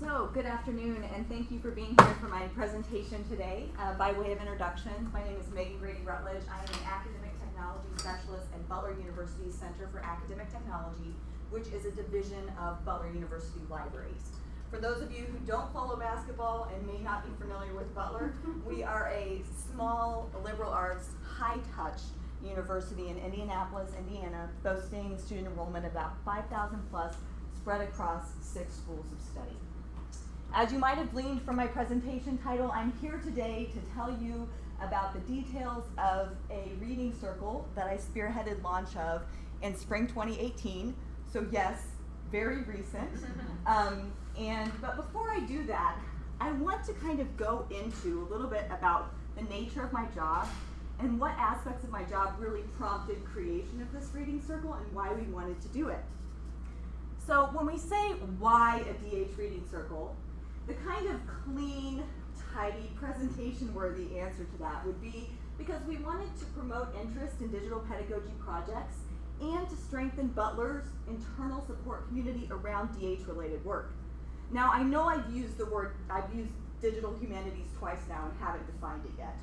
So, good afternoon, and thank you for being here for my presentation today. Uh, by way of introduction, my name is Megan Grady Rutledge. I am an academic technology specialist at Butler University's Center for Academic Technology, which is a division of Butler University Libraries. For those of you who don't follow basketball and may not be familiar with Butler, we are a small liberal arts, high touch university in Indianapolis, Indiana, boasting student enrollment about 5,000 plus spread across six schools of study. As you might have gleaned from my presentation title, I'm here today to tell you about the details of a reading circle that I spearheaded launch of in spring 2018. So yes, very recent. Um, and but before I do that, I want to kind of go into a little bit about the nature of my job and what aspects of my job really prompted creation of this reading circle and why we wanted to do it. So when we say why a DH reading circle, the kind of clean, tidy, presentation-worthy answer to that would be because we wanted to promote interest in digital pedagogy projects and to strengthen Butler's internal support community around DH-related work. Now, I know I've used the word, I've used digital humanities twice now and haven't defined it yet.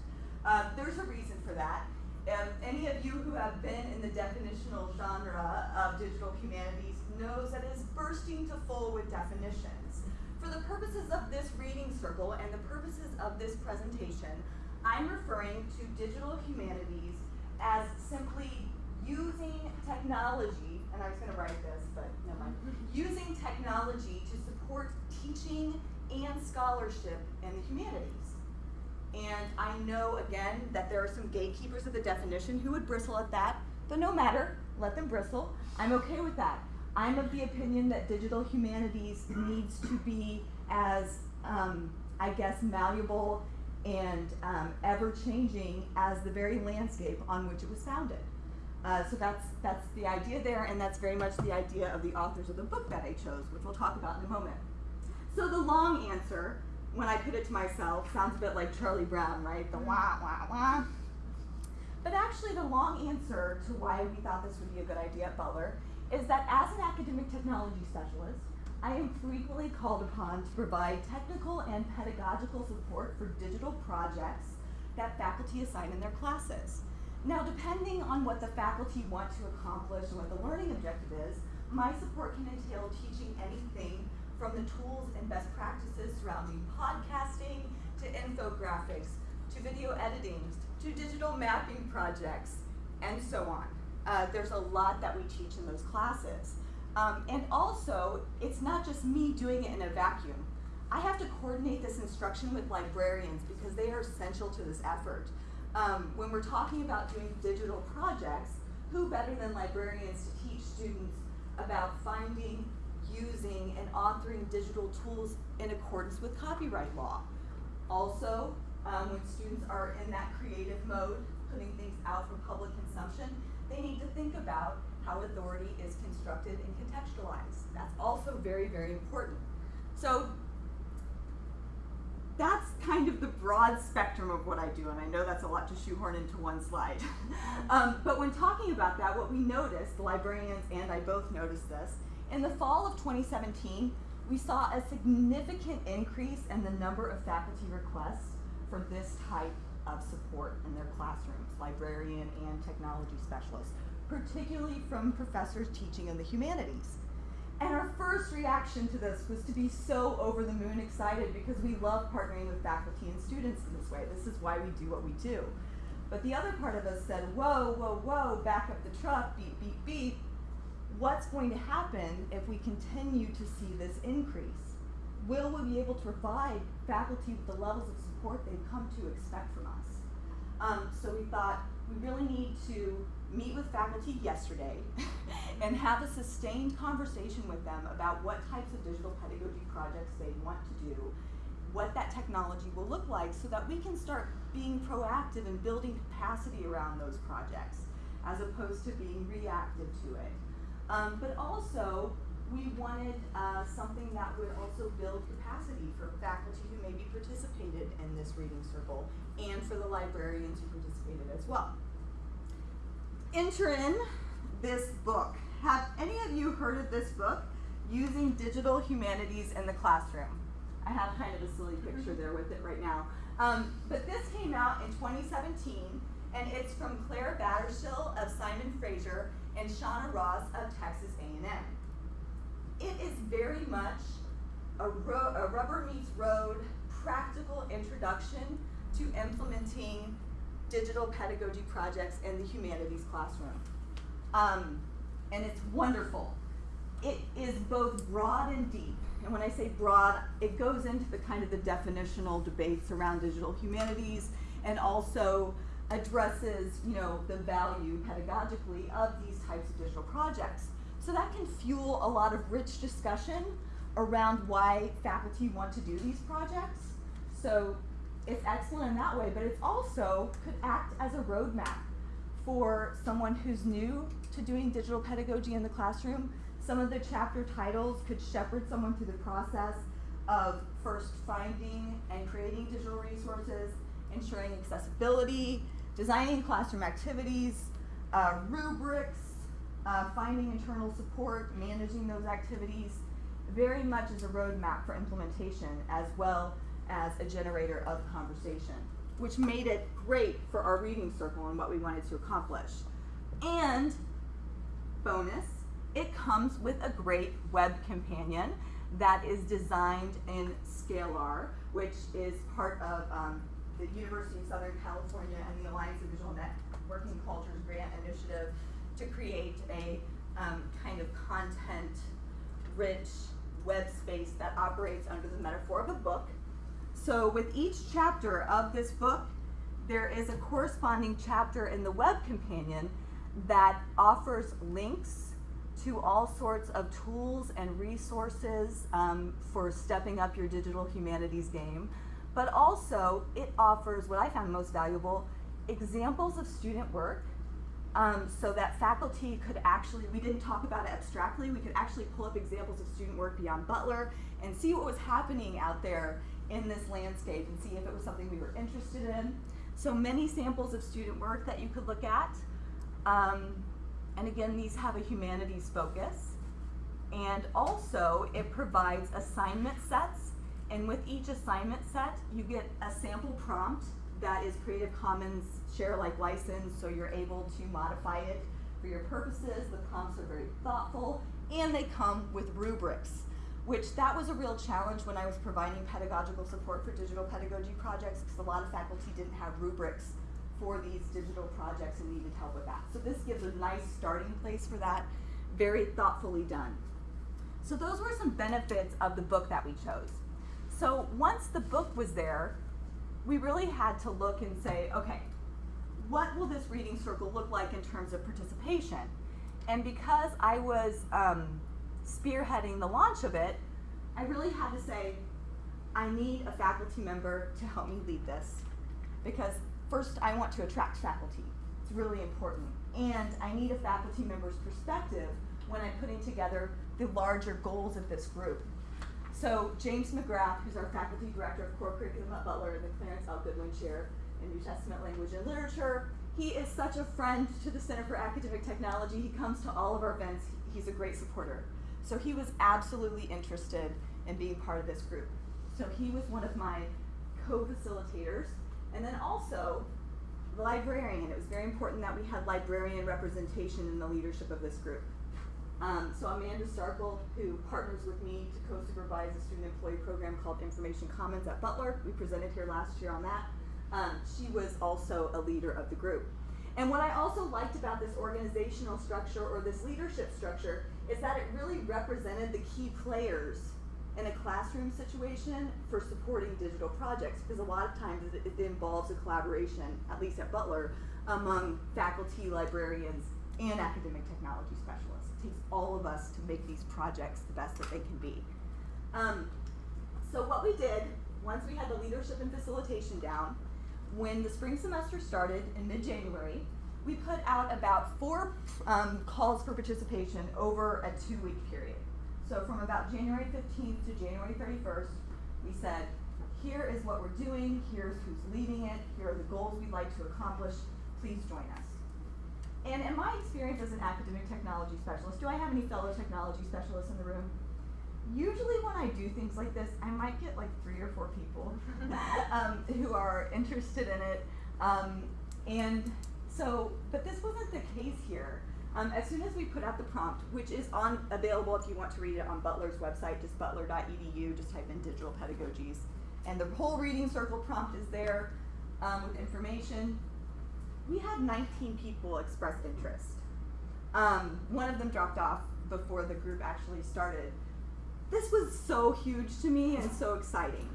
Uh, there's a reason for that. Um, any of you who have been in the definitional genre of digital humanities knows that it is bursting to full with definitions. For the purposes of this reading circle and the purposes of this presentation, I'm referring to digital humanities as simply using technology, and I was going to write this, but never mind, using technology to support teaching and scholarship in the humanities. And I know, again, that there are some gatekeepers of the definition who would bristle at that, but no matter, let them bristle. I'm okay with that. I'm of the opinion that digital humanities needs to be as, um, I guess, malleable and um, ever changing as the very landscape on which it was founded. Uh, so that's, that's the idea there, and that's very much the idea of the authors of the book that I chose, which we'll talk about in a moment. So the long answer, when I put it to myself, sounds a bit like Charlie Brown, right? The wah, wah, wah. But actually the long answer to why we thought this would be a good idea at Butler is that as an academic technology specialist, I am frequently called upon to provide technical and pedagogical support for digital projects that faculty assign in their classes. Now, depending on what the faculty want to accomplish and what the learning objective is, my support can entail teaching anything from the tools and best practices surrounding podcasting, to infographics, to video editing, to digital mapping projects, and so on. Uh, there's a lot that we teach in those classes. Um, and also, it's not just me doing it in a vacuum. I have to coordinate this instruction with librarians because they are essential to this effort. Um, when we're talking about doing digital projects, who better than librarians to teach students about finding, using, and authoring digital tools in accordance with copyright law? Also, um, when students are in that creative mode, putting things out for public consumption, they need to think about how authority is constructed and contextualized. That's also very, very important. So that's kind of the broad spectrum of what I do, and I know that's a lot to shoehorn into one slide. um, but when talking about that, what we noticed, the librarians and I both noticed this, in the fall of 2017, we saw a significant increase in the number of faculty requests for this type of support in their classrooms, librarian and technology specialists, particularly from professors teaching in the humanities. And our first reaction to this was to be so over the moon excited because we love partnering with faculty and students in this way. This is why we do what we do. But the other part of us said, whoa, whoa, whoa, back up the truck, beep, beep, beep. What's going to happen if we continue to see this increase? Will we be able to provide faculty with the levels of support they've come to expect from us? Um, so we thought we really need to meet with faculty yesterday and have a sustained conversation with them about what types of digital pedagogy projects they want to do, what that technology will look like so that we can start being proactive and building capacity around those projects as opposed to being reactive to it. Um, but also, we wanted uh, something that would also build capacity for faculty who participated in this reading circle and for the librarians who participated as well enter in this book. Have any of you heard of this book, Using Digital Humanities in the Classroom? I have kind of a silly picture there with it right now. Um, but this came out in 2017, and it's from Claire Battershill of Simon Fraser and Shawna Ross of Texas A&M. It is very much a, ro- a rubber meets road practical introduction to implementing digital pedagogy projects in the humanities classroom. Um, and it's wonderful. It is both broad and deep. And when I say broad, it goes into the kind of the definitional debates around digital humanities and also addresses, you know, the value pedagogically of these types of digital projects. So that can fuel a lot of rich discussion around why faculty want to do these projects. So it's excellent in that way, but it also could act as a roadmap for someone who's new to doing digital pedagogy in the classroom. Some of the chapter titles could shepherd someone through the process of first finding and creating digital resources, ensuring accessibility, designing classroom activities, uh, rubrics, uh, finding internal support, managing those activities, very much as a roadmap for implementation as well as a generator of conversation, which made it great for our reading circle and what we wanted to accomplish. And bonus, it comes with a great web companion that is designed in Scalar, which is part of um, the University of Southern California and the Alliance of Visual Networking Cultures grant initiative to create a um, kind of content rich web space that operates under the metaphor of a book. So with each chapter of this book, there is a corresponding chapter in the web companion that offers links to all sorts of tools and resources um, for stepping up your digital humanities game. But also, it offers what I found most valuable examples of student work um, so that faculty could actually, we didn't talk about it abstractly, we could actually pull up examples of student work beyond Butler and see what was happening out there in this landscape and see if it was something we were interested in. So many samples of student work that you could look at. Um, and again, these have a humanities focus. And also, it provides assignment sets. And with each assignment set, you get a sample prompt that is Creative Commons share like license, so you're able to modify it for your purposes. The prompts are very thoughtful, and they come with rubrics, which that was a real challenge when I was providing pedagogical support for digital pedagogy projects, because a lot of faculty didn't have rubrics for these digital projects and needed help with that. So this gives a nice starting place for that, very thoughtfully done. So those were some benefits of the book that we chose. So once the book was there, we really had to look and say, okay, what will this reading circle look like in terms of participation? And because I was um, spearheading the launch of it, I really had to say, I need a faculty member to help me lead this. Because first, I want to attract faculty. It's really important. And I need a faculty member's perspective when I'm putting together the larger goals of this group. So James McGrath, who's our faculty director of core curriculum at Butler and the Clarence L. Goodwin Chair in New Testament Language and Literature, he is such a friend to the Center for Academic Technology. He comes to all of our events. He's a great supporter. So he was absolutely interested in being part of this group. So he was one of my co-facilitators. And then also, the librarian. It was very important that we had librarian representation in the leadership of this group. Um, so Amanda Starkle, who partners with me to co-supervise a student employee program called Information Commons at Butler, we presented here last year on that. Um, she was also a leader of the group. And what I also liked about this organizational structure or this leadership structure is that it really represented the key players in a classroom situation for supporting digital projects because a lot of times it, it involves a collaboration, at least at Butler, among faculty, librarians, and academic technology specialists. It takes all of us to make these projects the best that they can be. Um, so what we did, once we had the leadership and facilitation down, when the spring semester started in mid-January, we put out about four um, calls for participation over a two-week period. So from about January 15th to January 31st, we said, here is what we're doing, here's who's leading it, here are the goals we'd like to accomplish, please join us. And in my experience as an academic technology specialist, do I have any fellow technology specialists in the room? usually when I do things like this, I might get like three or four people um, who are interested in it. Um, and so, but this wasn't the case here. Um, as soon as we put out the prompt, which is on available if you want to read it on Butler's website, just butler.edu, just type in digital pedagogies. And the whole reading circle prompt is there um, with information. We had 19 people express interest. Um, one of them dropped off before the group actually started. This was so huge to me and so exciting.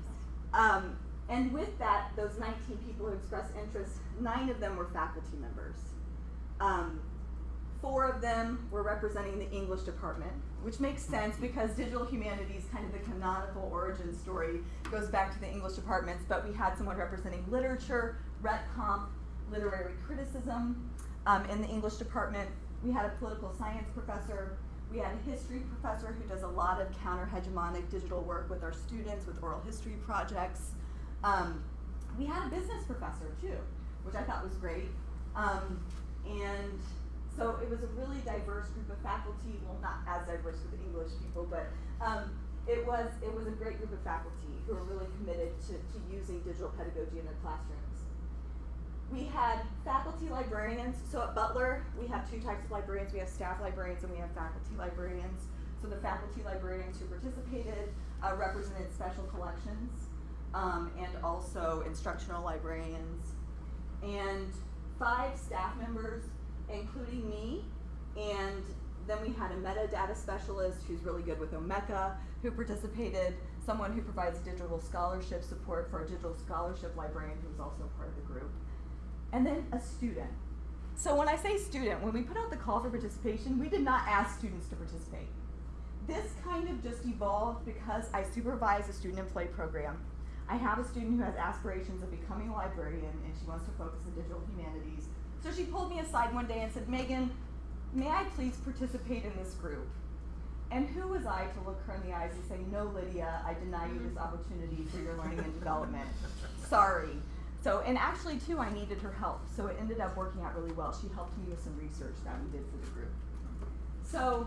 And with that, those 19 people who expressed interest, nine of them were faculty members. Um, four of them were representing the English department, which makes sense because digital humanities, kind of the canonical origin story, goes back to the English departments, but we had someone representing literature, rhet comp, literary criticism um, in the English department. We had a political science professor. We had a history professor who does a lot of counter-hegemonic digital work with our students with oral history projects. Um, we had a business professor too, which I thought was great. Um, and so it was a really diverse group of faculty, well not as diverse with English people, but um, it was it was a great group of faculty who were really committed to, to using digital pedagogy in their classrooms. We had faculty librarians, so at Butler we have two types of librarians. We have staff librarians and we have faculty librarians. So the faculty librarians who participated uh, represented special collections um, and also instructional librarians. And five staff members including me, and then we had a metadata specialist who's really good with Omeka, who participated, someone who provides digital scholarship support for a digital scholarship librarian who's also part of the group, and then a student. So when I say student, when we put out the call for participation, we did not ask students to participate. This kind of just evolved because I supervise a student employee program. I have a student who has aspirations of becoming a librarian and she wants to focus in digital humanities so she pulled me aside one day and said, Megan, may I please participate in this group? And who was I to look her in the eyes and say, no, Lydia, I deny you this opportunity for your learning and development. Sorry. So, and actually too, I needed her help. So it ended up working out really well. She helped me with some research that we did for the group. So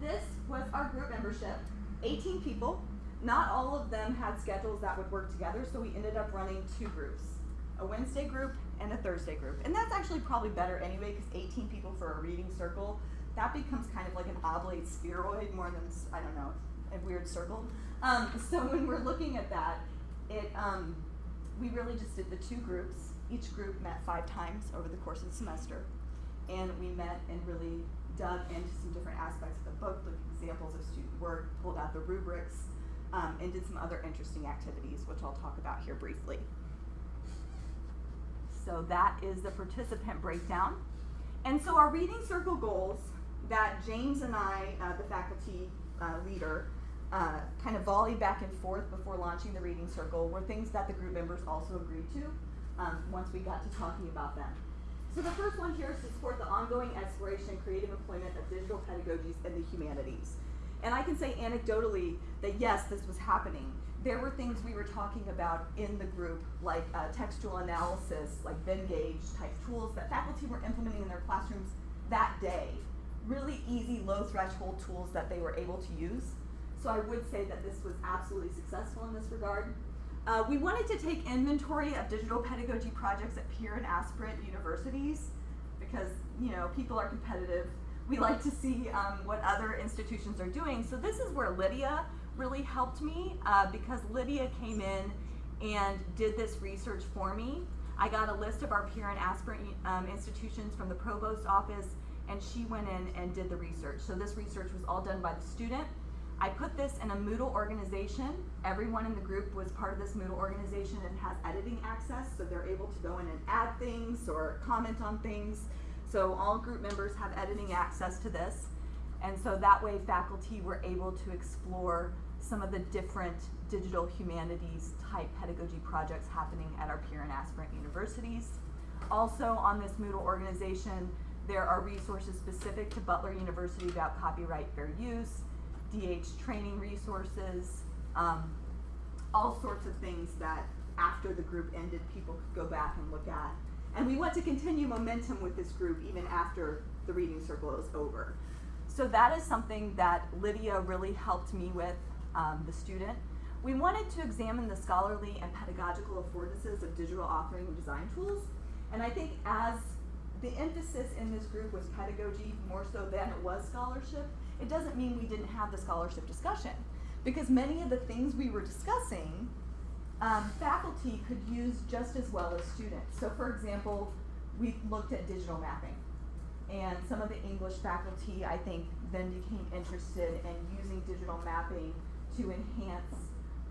this was our group membership, 18 people. Not all of them had schedules that would work together, so we ended up running two groups, a Wednesday group and a Thursday group. And that's actually probably better anyway because 18 people for a reading circle, that becomes kind of like an oblate spheroid more than, I don't know, a weird circle. Um, so when we're looking at that, it, um, we really just did the two groups. Each group met five times over the course of the semester. And we met and really dug into some different aspects of the book, looked at examples of student work, pulled out the rubrics, um, and did some other interesting activities, which I'll talk about here briefly. So that is the participant breakdown. And so our reading circle goals that James and I, uh, the faculty uh, leader, uh, kind of volleyed back and forth before launching the reading circle were things that the group members also agreed to um, once we got to talking about them. So the first one here is to support the ongoing exploration and creative employment of digital pedagogies in the humanities. And I can say anecdotally that yes, this was happening there were things we were talking about in the group, like uh, textual analysis, like Venngage type tools that faculty were implementing in their classrooms that day. Really easy, low threshold tools that they were able to use. So I would say that this was absolutely successful in this regard. Uh, we wanted to take inventory of digital pedagogy projects at peer and aspirant universities because you know people are competitive. We like to see um, what other institutions are doing. So this is where Lydia really helped me uh, because Lydia came in and did this research for me. I got a list of our peer and aspirant um, institutions from the provost office and she went in and did the research. So this research was all done by the student. I put this in a Moodle organization. Everyone in the group was part of this Moodle organization and has editing access, so they're able to go in and add things or comment on things. So all group members have editing access to this. And so that way faculty were able to explore some of the different digital humanities type pedagogy projects happening at our peer and aspirant universities. Also on this Moodle organization, there are resources specific to Butler University about copyright fair use, DH training resources, um, all sorts of things that after the group ended, people could go back and look at. And we want to continue momentum with this group even after the reading circle is over. So that is something that Lydia really helped me with, um, the student. We wanted to examine the scholarly and pedagogical affordances of digital authoring and design tools. And I think as the emphasis in this group was pedagogy more so than it was scholarship, it doesn't mean we didn't have the scholarship discussion. Because many of the things we were discussing, um, faculty could use just as well as students. So for example, we looked at digital mapping. And some of the English faculty, I think, then became interested in using digital mapping to enhance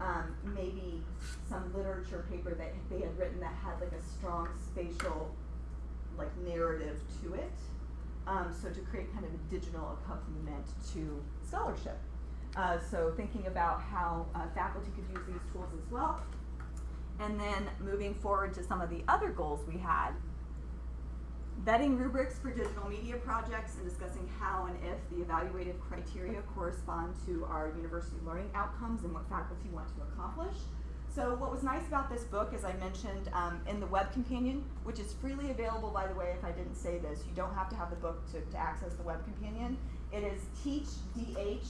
um, maybe some literature paper that they had written that had like a strong spatial like narrative to it. Um, so to create kind of a digital accompaniment to scholarship. Uh, so thinking about how uh, faculty could use these tools as well. And then moving forward to some of the other goals we had vetting rubrics for digital media projects and discussing how and if the evaluated criteria correspond to our university learning outcomes and what faculty want to accomplish. So what was nice about this book, as I mentioned um, in the web companion, which is freely available, by the way, if I didn't say this, you don't have to have the book to, to access the web companion. It is teachdh.com,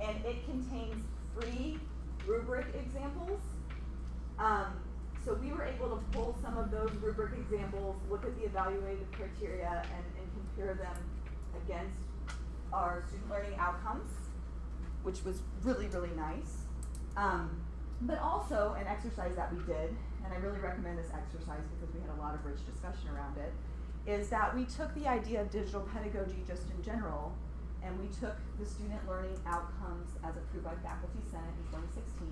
and it contains free rubric examples. Um, so we were able to pull some of those rubric examples, look at the evaluated criteria, and, and compare them against our student learning outcomes, which was really, really nice. Um, but also an exercise that we did, and I really recommend this exercise because we had a lot of rich discussion around it, is that we took the idea of digital pedagogy just in general, and we took the student learning outcomes as approved by Faculty Senate in 2016,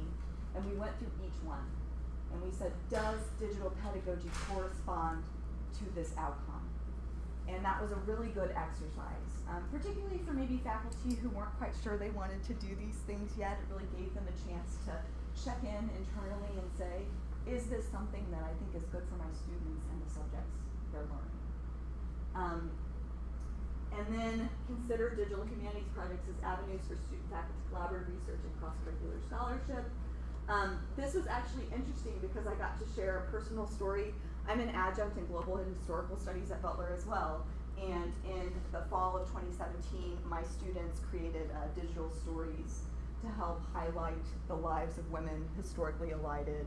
and we went through each one and we said, does digital pedagogy correspond to this outcome? And that was a really good exercise, um, particularly for maybe faculty who weren't quite sure they wanted to do these things yet. It really gave them a chance to check in internally and say, is this something that I think is good for my students and the subjects they're learning? Um, and then consider digital humanities projects as avenues for student faculty collaborative research and cross-curricular scholarship. Um, this was actually interesting because I got to share a personal story. I'm an adjunct in global and historical studies at Butler as well. And in the fall of 2017, my students created uh, digital stories to help highlight the lives of women historically elided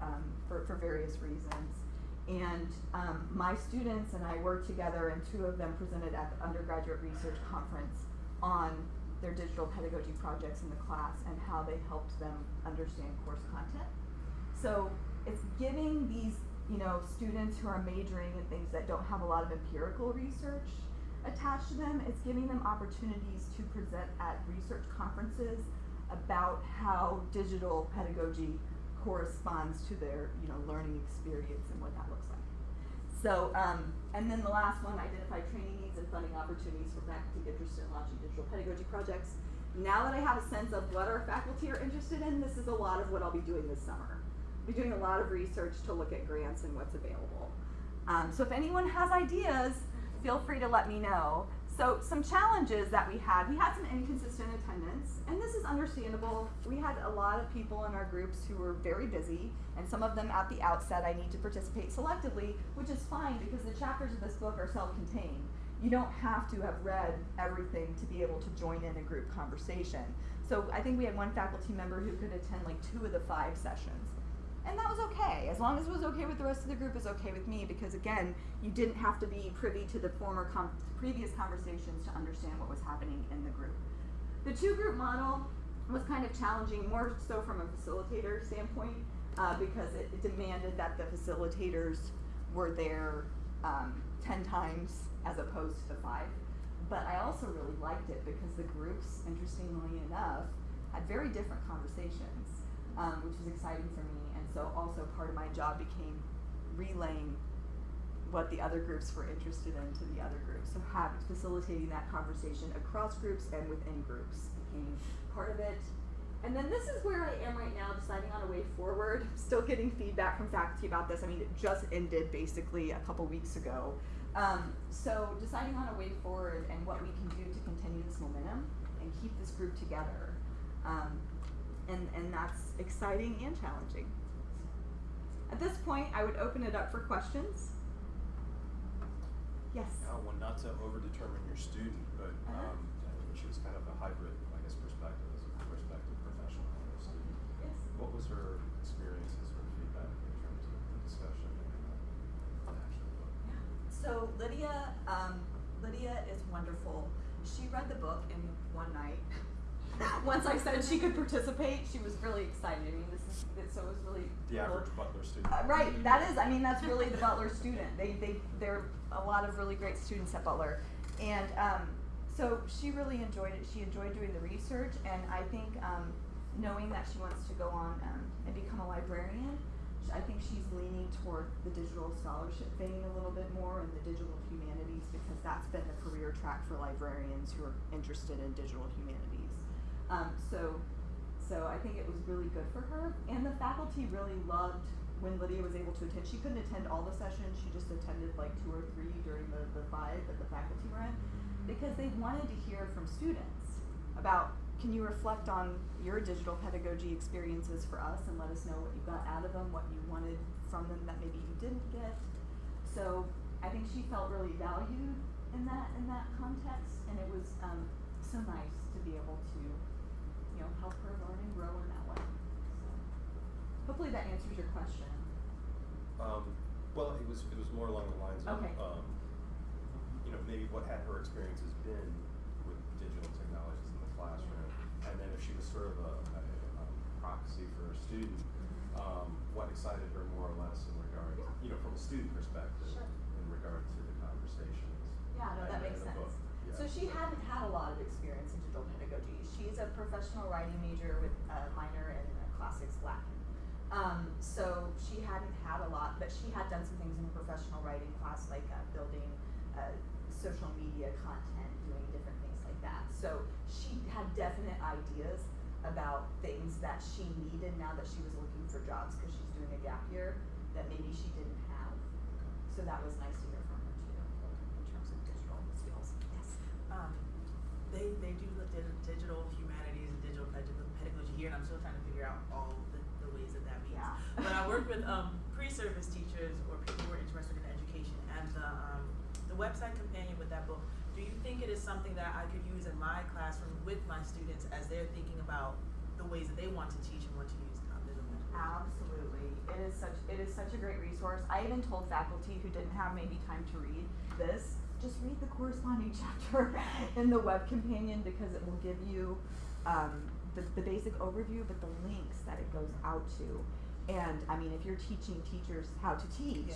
um, for, for various reasons. And um, my students and I worked together, and two of them presented at the undergraduate research conference on their digital pedagogy projects in the class and how they helped them understand course content. So it's giving these, you know, students who are majoring in things that don't have a lot of empirical research attached to them, it's giving them opportunities to present at research conferences about how digital pedagogy corresponds to their, you know, learning experience and what that looks like. So, um, and then the last one, identify training needs and funding opportunities for faculty interested in launching digital pedagogy projects. Now that I have a sense of what our faculty are interested in, this is a lot of what I'll be doing this summer. I'll be doing a lot of research to look at grants and what's available. Um, so if anyone has ideas, feel free to let me know. So some challenges that we had, we had some inconsistent attendance, and this is understandable. We had a lot of people in our groups who were very busy, and some of them at the outset I need to participate selectively, which is fine because the chapters of this book are self-contained. You don't have to have read everything to be able to join in a group conversation. So I think we had one faculty member who could attend like two of the five sessions. And that was okay. As long as it was okay with the rest of the group, is okay with me because again, you didn't have to be privy to the former previous conversations to understand what was happening in the group. The two group model was kind of challenging, more so from a facilitator standpoint, uh, because it, it, demanded that the facilitators were there um, 10 times as opposed to five. But I also really liked it because the groups, interestingly enough, had very different conversations, um, which was exciting for me And so also part of my job became relaying what the other groups were interested in to the other groups. So have, facilitating that conversation across groups and within groups became part of it. And then this is where I am right now, deciding on a way forward. Still getting feedback from faculty about this. I mean, it just ended basically a couple weeks ago. Um, so deciding on a way forward and what we can do to continue this momentum and keep this group together. Um, and, and that's exciting and challenging. At this point, I would open it up for questions. Yes. Uh, well, not to over-determine your student, but, Uh-huh. um, she was kind of a hybrid, I guess, perspective as a prospective professional and a student. Yes. What was her experiences or feedback in terms of the discussion and uh, the actual book? Yeah. So Lydia, um, Lydia is wonderful. She read the book in one night. Once I said she could participate, she was really excited. I mean, this is this, so it was really The cool. average Butler student. Uh, right, that is. I mean, that's really the Butler student. They they they're a lot of really great students at Butler, and um, so she really enjoyed it. She enjoyed doing the research, and I think um, knowing that she wants to go on um, and become a librarian, I think she's leaning toward the digital scholarship thing a little bit more and the digital humanities because that's been the career track for librarians who are interested in digital humanities. Um, so so I think it was really good for her. And the faculty really loved when Lydia was able to attend. She couldn't attend all the sessions, she just attended like two or three during the, the five that the faculty were in. Because they wanted to hear from students about can you reflect on your digital pedagogy experiences for us and let us know what you got out of them, what you wanted from them that maybe you didn't get. So I think she felt really valued in that in that context and it was um, so nice to be able to know, help her learn and grow in that way. So hopefully that answers your question. Um, well, it was, it was more along the lines of, Okay. um, you know, maybe what had her experiences been with digital technologies in the classroom, and then if she was sort of a, a, a proxy for a student, um, what excited her more or less in regard, Yeah. you know, from a student perspective, Sure. in regard to the conversations. Yeah, no, that makes sense. book. So she hadn't had a lot of experience in digital pedagogy. She's a professional writing major with a minor in classics Latin. Um, so she hadn't had a lot, but she had done some things in her professional writing class, like uh, building uh, social media content, doing different things like that. So she had definite ideas about things that she needed now that she was looking for jobs because she's doing a gap year that maybe she didn't have. So that was nice to hear from her too, in terms of digital skills. Yes. Um, they they do look at digital humanities and digital ped- pedagogy here, and I'm still trying to figure out all the, the ways that that means. Yeah. But I work with um, pre-service teachers or people who are interested in education, and the um, the website companion with that book. Do you think it is something that I could use in my classroom with my students as they're thinking about the ways that they want to teach and want to use digital pedagogy? Absolutely. It is such it is such a great resource. I even told faculty who didn't have maybe time to read this, just read the corresponding chapter in the web companion because it will give you um, the, the basic overview, but the links that it goes out to. And I mean, if you're teaching teachers how to teach,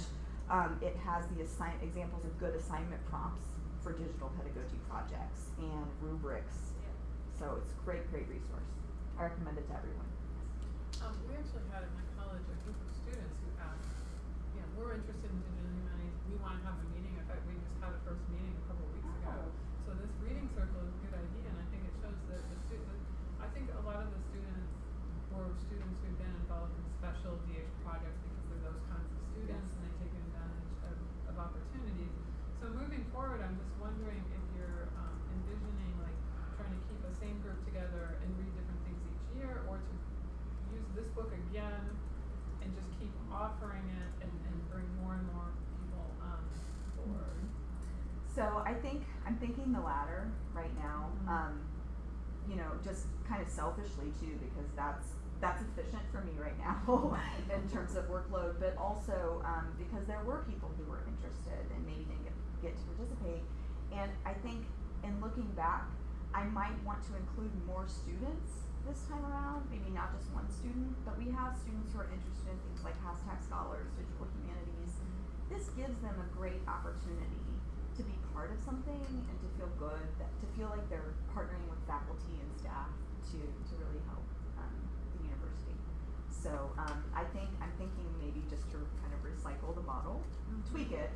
um, it has the assign examples of good assignment prompts for digital pedagogy projects and rubrics. So it's a great, great resource. I recommend it to everyone. Um, we actually had at my college a group of students who asked, you know, we're interested in digital humanities, we wanna have a meeting, in fact, we just had a first meeting a couple of weeks ago. Oh. So this reading circle is a good idea, and I think it shows that the student, I think a lot of the students were students who've been involved in special DH projects because they're those kinds of students Yes. and they take advantage of, of opportunities. So moving forward, I'm just wondering if you're, um, envisioning like trying to keep a same group together and read different things each year, or to use this book again and just keep offering it and, and bring more and more people um forward. So I think I'm thinking the latter right now. Mhm. Um, you know, just kind of selfishly too, because that's that's efficient for me right now in terms of workload, but also um, because there were people who were interested and maybe didn't get, get to participate. And I think in looking back, I might want to include more students this time around, maybe not just one student, but we have students who are interested in things like hashtag scholars, digital humanities. This gives them a great opportunity to be part of something and to feel good, that, to feel like they're partnering with faculty and staff to, to really help um, the university. So um, I think I'm thinking maybe just to kind of recycle the model, tweak it,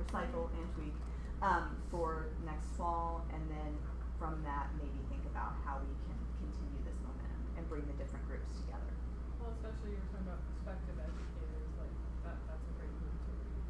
recycle and tweak um, for next fall, and then from that maybe think about how we can continue this momentum and bring the different groups together. Well, especially you're talking about prospective educators, like that that's a great group to reach.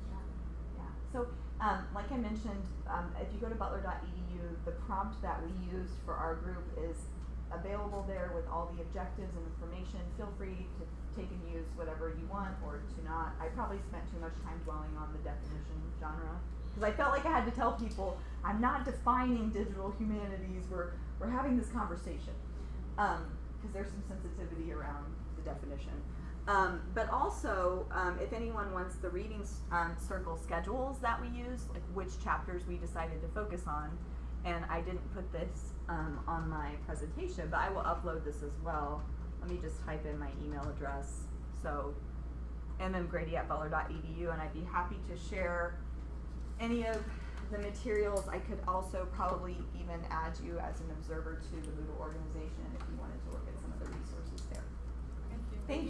Yeah. So, um, like I mentioned, um, if you go to butler.edu, the prompt that we used for our group is available there with all the objectives and information. Feel free to take and use whatever you want or to not. I probably spent too much time dwelling on the definition genre because I felt like I had to tell people I'm not defining digital humanities. We're we're having this conversation because there's some sensitivity around the definition. Um, but also, um, if anyone wants the reading um, circle schedules that we use, like which chapters we decided to focus on, and I didn't put this um, on my presentation, but I will upload this as well. Let me just type in my email address. So, mmgrady at butler.edu, and I'd be happy to share any of the materials. I could also probably even add you as an observer to the Moodle organization if you wanted to look at some of the resources there. Thank you. Thank you.